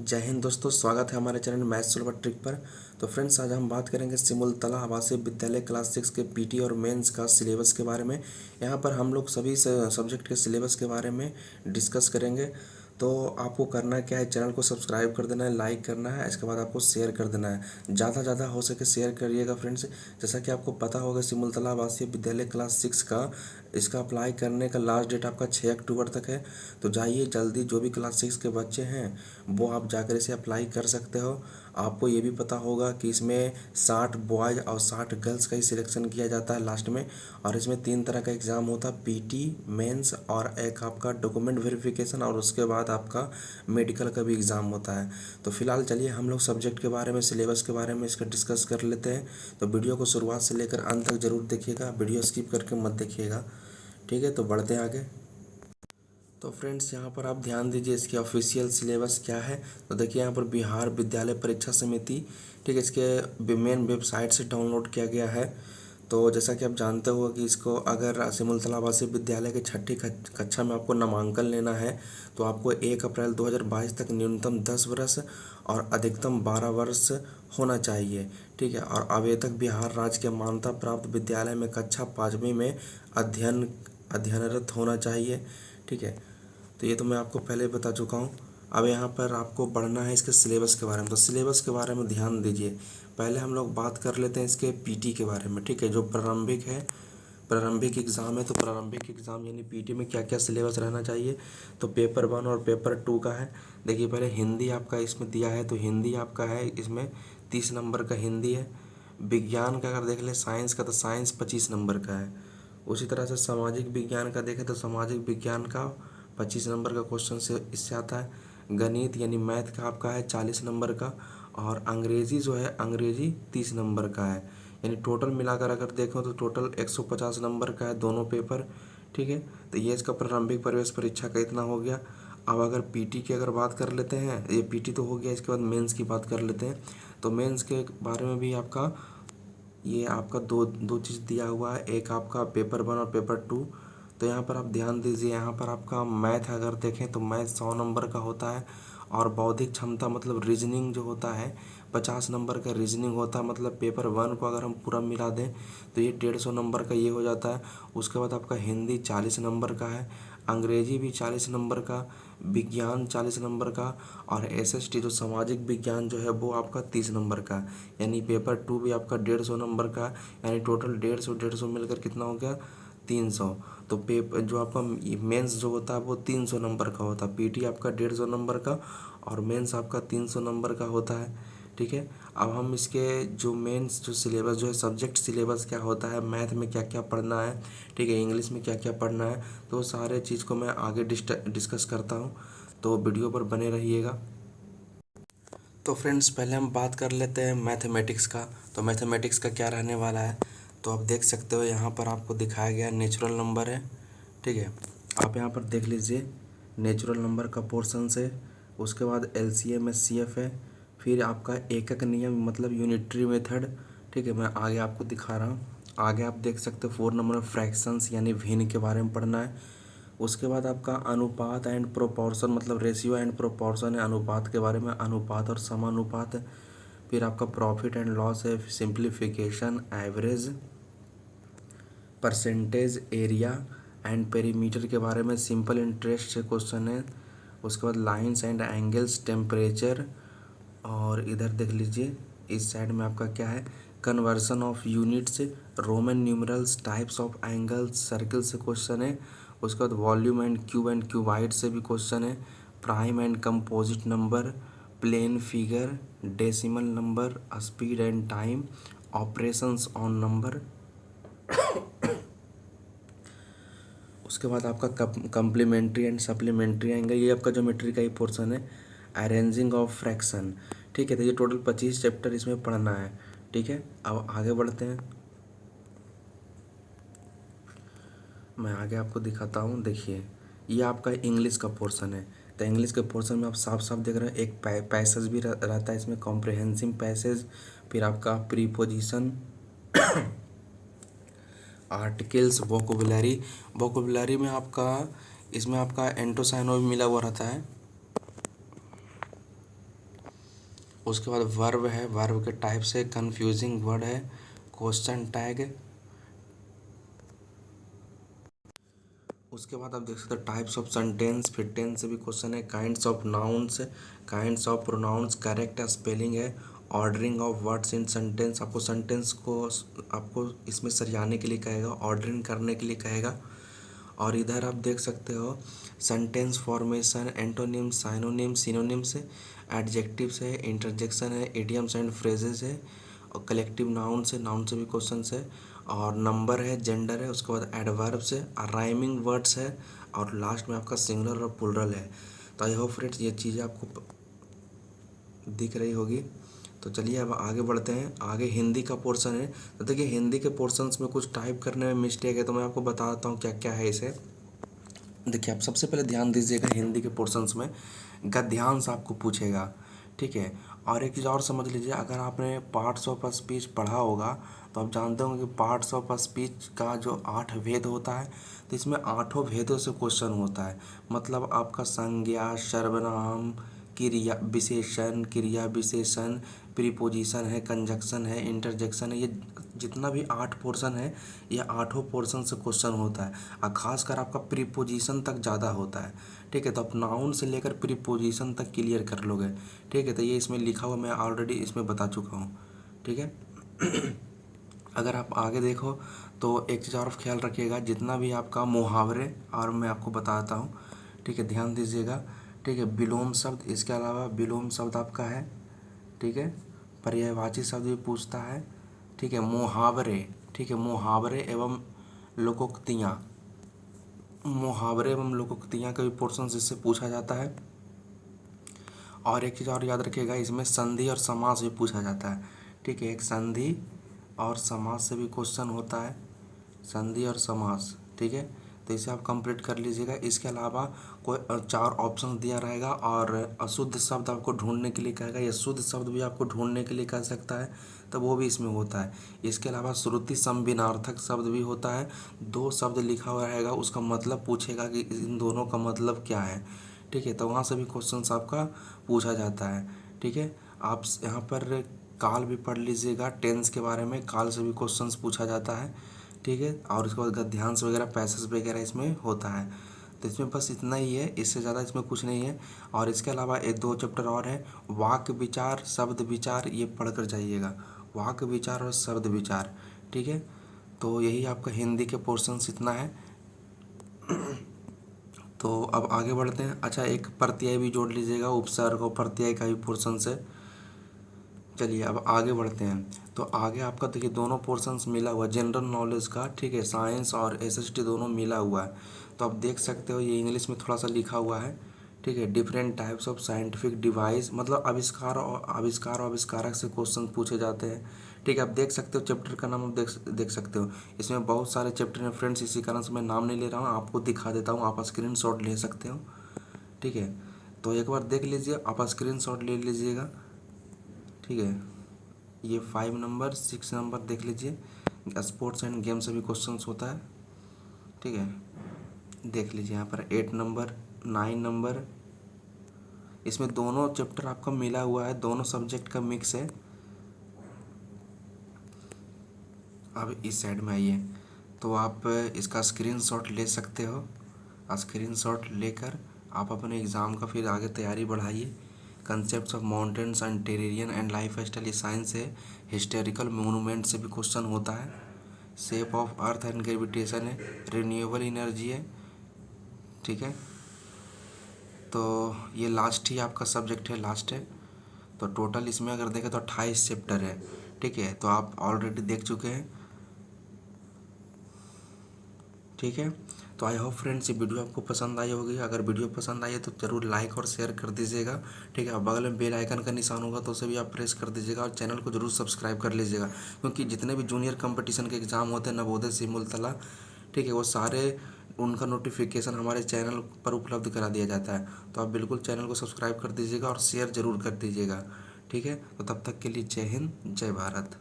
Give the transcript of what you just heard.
जय हिंद दोस्तों, स्वागत है हमारे चैनल मैथ सुलभ ट्रिक पर। तो फ्रेंड्स, आज हम बात करेंगे सिमुलतला आवासीय विद्यालय क्लास सिक्स के पीटी और मेंस का सिलेबस के बारे में। यहाँ पर हम लोग सभी सब्जेक्ट के सिलेबस के बारे में डिस्कस करेंगे। तो आपको करना क्या है? चैनल को सब्सक्राइब कर देना है लाइक करना है, इसके बाद आपको शेयर कर देना है। ज़्यादा ज़्यादा हो सके शेयर करिएगा फ्रेंड्स जैसा कि आपको पता होगा, सिमुलतला आवासीय विद्यालय क्लास सिक्स का, इसका अप्लाई करने का लास्ट डेट आपका छः अक्टूबर तक है। तो जाइए जल्दी, जो भी क्लास सिक्स के बच्चे हैं, वो आप जाकर इसे अप्लाई कर सकते हो। आपको ये भी पता होगा कि इसमें साठ बॉयज़ और साठ गर्ल्स का ही सिलेक्शन किया जाता है लास्ट में। और इसमें तीन तरह का एग्ज़ाम होता है पीटी मेंस और एक आपका डॉक्यूमेंट वेरिफिकेशन और उसके बाद आपका मेडिकल का भी एग्ज़ाम होता है। तो फ़िलहाल चलिए हम लोग सब्जेक्ट के बारे में सिलेबस के बारे में इसका डिस्कस कर लेते हैं। तो वीडियो को शुरुआत से लेकर अंत तक ज़रूर देखिएगा वीडियो स्किप करके मत देखिएगा। ठीक है तो बढ़ते हैं आगे। तो फ्रेंड्स, यहाँ पर आप ध्यान दीजिए इसकी ऑफिशियल सिलेबस क्या है। तो देखिए, यहाँ पर बिहार विद्यालय परीक्षा समिति, ठीक है, इसके मेन वेबसाइट से डाउनलोड किया गया है। तो जैसा कि आप जानते हो कि इसको अगर सिमुलतला आवासीय विद्यालय के छठी कक्षा में आपको नामांकन लेना है तो आपको एक अप्रैल 2022 तक न्यूनतम 10 वर्ष और अधिकतम 12 वर्ष होना चाहिए, ठीक है। और आवेदक बिहार राज्य के मान्यता प्राप्त विद्यालय में कक्षा पाँचवीं में अध्ययन, अध्ययनरत होना चाहिए। ठीक है? तो ये तो मैं आपको पहले बता चुका हूँ। अब यहाँ पर आपको बढ़ना है इसके सिलेबस के बारे में। तो सिलेबस के बारे में ध्यान दीजिए। पहले हम लोग बात कर लेते हैं इसके पीटी के बारे में, ठीक है? जो प्रारंभिक है, प्रारंभिक एग्ज़ाम है तो प्रारंभिक एग्ज़ाम यानी पीटी में क्या क्या सिलेबस रहना चाहिए? तो पेपर वन और पेपर टू का है। देखिए, पहले हिंदी आपका इसमें दिया है तो हिंदी आपका है, इसमें तीस नंबर का हिंदी है। विज्ञान का अगर देख लें साइंस का तो साइंस पच्चीस नंबर का है। उसी तरह से सामाजिक विज्ञान का देखें तो सामाजिक विज्ञान का पच्चीस नंबर का क्वेश्चन से इससे आता है। गणित यानी मैथ का आपका है चालीस नंबर का और अंग्रेज़ी जो है, अंग्रेज़ी तीस नंबर का है। यानी टोटल मिलाकर अगर देखो तो टोटल एक सौ पचास नंबर का है दोनों पेपर ठीक है? तो ये इसका प्रारंभिक प्रवेश परीक्षा का इतना हो गया। अब अगर पीटी की अगर बात कर लेते हैं, ये पीटी तो हो गया, इसके बाद मेंस की बात कर लेते हैं। तो मेंस के बारे में भी आपका ये आपका दो दो चीज़ दिया हुआ है। एक आपका पेपर वन और पेपर टू। तो यहाँ पर आप ध्यान दीजिए, यहाँ पर आपका मैथ अगर देखें तो मैथ सौ नंबर का होता है और बौद्धिक क्षमता मतलब रीजनिंग जो होता है, पचास नंबर का रीजनिंग होता है। मतलब पेपर वन को अगर हम पूरा मिला दें तो ये डेढ़ सौ नंबर का ये हो जाता है। उसके बाद आपका हिंदी चालीस नंबर का है, अंग्रेज़ी भी चालीस नंबर का विज्ञान चालीस नंबर का और एस एस टी जो सामाजिक विज्ञान जो है वो आपका तीस नंबर का। यानी पेपर टू भी आपका डेढ़ सौ नंबर का, यानी टोटल डेढ़ सौ डेढ़ सौ मिलकर कितना हो गया? तीन सौ। तो पेपर जो आपका मेंस जो होता है वो तीन सौ नंबर का होता है। पीटी आपका डेढ़ सौ नंबर का और मेंस आपका तीन सौ नंबर का होता है। ठीक है? अब हम इसके जो मेंस जो सिलेबस जो है सब्जेक्ट सिलेबस क्या होता है मैथ में क्या क्या पढ़ना है, ठीक है इंग्लिश में क्या क्या पढ़ना है तो सारे चीज़ को मैं आगे डिस्कस करता हूँ तो वीडियो पर बने रहिएगा। तो फ्रेंड्स पहले हम बात कर लेते हैं मैथमेटिक्स का। तो मैथमेटिक्स का क्या रहने वाला है? तो आप देख सकते हो, यहाँ पर आपको दिखाया गया नेचुरल नंबर है, ठीक है। आप यहाँ पर देख लीजिए नेचुरल नंबर का पोर्सन से, उसके बाद L C M S C F है फिर आपका एकक नियम मतलब यूनिटरी मेथड ठीक है, मैं आगे आपको दिखा रहा हूँ। आगे आप देख सकते हो फोर नंबर फ्रैक्शंस यानी भिन्न के बारे में पढ़ना है। उसके बाद आपका अनुपात एंड प्रोपोर्शन मतलब रेशियो एंड प्रोपोर्शन है अनुपात के बारे में, अनुपात और समानुपात। फिर आपका प्रॉफिट एंड लॉस है simplification average percentage area and perimeter के बारे में सिंपल इंटरेस्ट से क्वेश्चन है। उसके बाद लाइंस एंड एंगल्स टेम्परेचर और इधर देख लीजिए, इस साइड में आपका क्या है? Conversion of units Roman numerals types of angles circle से क्वेश्चन है। उसके बाद volume and cube and cuboid से भी क्वेश्चन है। Prime and composite number plane figure decimal number speed and time operations on number उसके बाद आपका कम्प्लीमेंट्री एंड सप्लीमेंट्री आएँगे। ये आपका ज्योमेट्री का ही। पोर्सन है अरेंजिंग ऑफ़ फ्रैक्शन ठीक है तो ये टोटल पच्चीस चैप्टर इसमें पढ़ना है ठीक है? अब आगे बढ़ते हैं। मैं आगे आपको दिखाता हूँ देखिए ये आपका इंग्लिश का पोर्सन है। तो इंग्लिश के पोर्सन में आप साफ़ साफ़ देख रहे हैं एक पैसेज भी रहता है इसमें कॉम्प्रिहेंसिव पैसेज फिर आपका प्रीपोजिशन आर्टिकल्स वोकोबुलरी वोकोबुलरी में आपका, इसमें आपका एंटोसाइनो भी मिला हुआ रहता है। उसके बाद वर्ब है वर्ब के टाइप से कंफ्यूजिंग वर्ड है क्वेश्चन टैग उसके बाद आप देख सकते हो टाइप्स ऑफ़ सेंटेंस फिर टेंस से भी क्वेश्चन है kinds of nouns kinds of pronouns correct spelling है ordering of words in sentence आपको सेंटेंस को, आपको इसमें सरियाने के लिए कहेगा ऑर्डरिंग करने के लिए कहेगा। और इधर आप देख सकते हो sentence formation antonym synonym synonyms है एडजेक्टिव्स है इंटरजेक्शन है एडियम्स एंड फ्रेजेस है, और कलेक्टिव नाउन से नाउन से भी क्वेश्चन है, और नंबर है जेंडर है, उसके बाद एडवर्ब्स है, और राइमिंग वर्ड्स है, और लास्ट में आपका सिंगुलर और पुलरल है। तो आई होप फ्रेंड्स ये चीज़ें आपको दिख रही होगी। तो चलिए अब आगे बढ़ते हैं। आगे हिंदी का पोर्शन है। तो देखिए हिंदी के पोर्शंस में कुछ टाइप करने में मिस्टेक है तो मैं आपको बताता हूँ क्या क्या है इसे। देखिए आप सबसे पहले ध्यान दीजिएगा हिंदी के पोर्शंस में। गद्यांश आपको पूछेगा, ठीक है? और एक चीज़ और समझ लीजिए, अगर आपने पार्ट्स ऑफ़ स्पीच पढ़ा होगा तो आप जानते होंगे कि पार्ट्स ऑफ़ स्पीच का जो आठ भेद होता है तो इसमें आठों भेदों से क्वेश्चन होता है। मतलब आपका संज्ञा, सर्वनाम क्रिया विशेषण क्रिया विशेषण प्रीपोजिशन है कंजक्शन है इंटरजेक्शन है, ये जितना भी आठ पोर्शन है, ये आठों पोर्शन से क्वेश्चन होता है। और ख़ासकर आपका प्रीपोजिशन तक ज़्यादा होता है। ठीक है तो आप नाउन से लेकर प्रीपोजिशन तक क्लियर कर लोगे। ठीक है तो ये इसमें लिखा हुआ मैं ऑलरेडी इसमें बता चुका हूँ। ठीक है? अगर आप आगे देखो तो एक चीज़ और ख्याल रखिएगा, जितना भी आपका मुहावरे, और मैं आपको बताता हूँ। ठीक है, ध्यान दीजिएगा। ठीक है, विलोम शब्द, इसके अलावा विलोम शब्द आपका है, ठीक है? पर्यायवाची शब्द भी पूछता है, ठीक है? मुहावरे, ठीक है? मुहावरे एवं लोकोक्तियाँ। मुहावरे एवं लोकोक्तियाँ का भी पोर्सन इससे पूछा जाता है। और एक चीज़ और याद रखिएगा, इसमें संधि और समास भी पूछा जाता है, ठीक है? एक संधि और समास से भी क्वेश्चन होता है, संधि और समास, ठीक है? तो इसे आप कंप्लीट कर लीजिएगा। इसके अलावा कोई चार ऑप्शन दिया रहेगा और अशुद्ध शब्द आपको ढूँढने के लिए कहेगा। या शुद्ध शब्द भी आपको ढूँढने के लिए कह सकता है तो वो भी इसमें होता है। इसके अलावा श्रुति संबिनार्थक शब्द भी होता है। दो शब्द लिखा हुआ रहेगा, उसका मतलब पूछेगा कि इन दोनों का मतलब क्या है। ठीक है तो वहाँ से भी क्वेश्चन आपका पूछा जाता है। ठीक है, आप यहाँ पर काल भी पढ़ लीजिएगा। टेंस के बारे में काल से भी क्वेश्चंस पूछा जाता है। ठीक है? और उसके बाद गद्यांश वगैरह पैसेज वगैरह इसमें होता है। तो इसमें बस इतना ही है, इससे ज़्यादा इसमें कुछ नहीं है। और इसके अलावा एक दो चैप्टर और हैं। वाक्य विचार, शब्द विचार, ये पढ़ कर जाइएगा। वाक्य विचार और शब्द विचार, ठीक है? तो यही आपका हिंदी के पोर्शंस इतना है। तो अब आगे बढ़ते हैं। अच्छा एक प्रत्यय भी जोड़ लीजिएगा। उपसर्ग और प्रत्यय का भी पोर्शन है। चलिए अब आगे बढ़ते हैं। तो आगे आपका देखिए दोनों पोर्शंस मिला हुआ जनरल नॉलेज का, ठीक है साइंस और एसएसटी दोनों मिला हुआ है। तो आप देख सकते हो ये इंग्लिश में थोड़ा सा लिखा हुआ है, ठीक है different types of scientific device मतलब आविष्कार और आविष्कार और आविष्कारक से क्वेश्चन पूछे जाते हैं। ठीक है, आप देख सकते हो चैप्टर का नाम आप देख देख सकते हो। इसमें बहुत सारे चैप्टर हैं फ्रेंड्स इसी कारण से मैं नाम नहीं ले रहा हूँ, आपको दिखा देता हूँ, आप स्क्रीन ले सकते हो। ठीक है तो एक बार देख लीजिए, आप स्क्रीन ले लीजिएगा। ठीक है? ये फाइव नंबर सिक्स नंबर देख लीजिए। स्पोर्ट्स एंड गेम से भी क्वेश्चंस होता है। ठीक है? देख लीजिए यहाँ पर एट नंबर नाइन नंबर इसमें दोनों चैप्टर आपका मिला हुआ है। दोनों सब्जेक्ट का मिक्स है। अब इस साइड में आइए। तो आप इसका स्क्रीनशॉट ले सकते हो। स्क्रीनशॉट लेकर आप अपने एग्ज़ाम का फिर आगे तैयारी बढ़ाइए। Concept of mountains and terrain and lifestyle science है। हिस्टोरिकल मोनूमेंट से भी क्वेश्चन होता है। Shape of earth and gravitation है। रिन्यूएबल एनर्जी है। ठीक है? तो ये लास्ट ही आपका सब्जेक्ट है लास्ट है। तो टोटल इसमें अगर देखें तो अट्ठाईस चैप्टर है। ठीक है? तो आप ऑलरेडी देख चुके हैं। ठीक है? तो आई होप फ्रेंड्स ये वीडियो आपको पसंद आई होगी। अगर वीडियो पसंद आई है तो ज़रूर लाइक और शेयर कर दीजिएगा। ठीक है? बगल में बेल आइकन का निशान होगा तो उसे भी आप प्रेस कर दीजिएगा और चैनल को ज़रूर सब्सक्राइब कर लीजिएगा। क्योंकि जितने भी जूनियर कंपटीशन के एग्ज़ाम होते हैं, नवोदय, सिमुलतला, ठीक है, वो सारे उनका नोटिफिकेशन हमारे चैनल पर उपलब्ध करा दिया जाता है। तो आप बिल्कुल चैनल को सब्सक्राइब कर दीजिएगा और शेयर ज़रूर कर दीजिएगा। ठीक है? तो तब तक के लिए जय हिंद, जय भारत।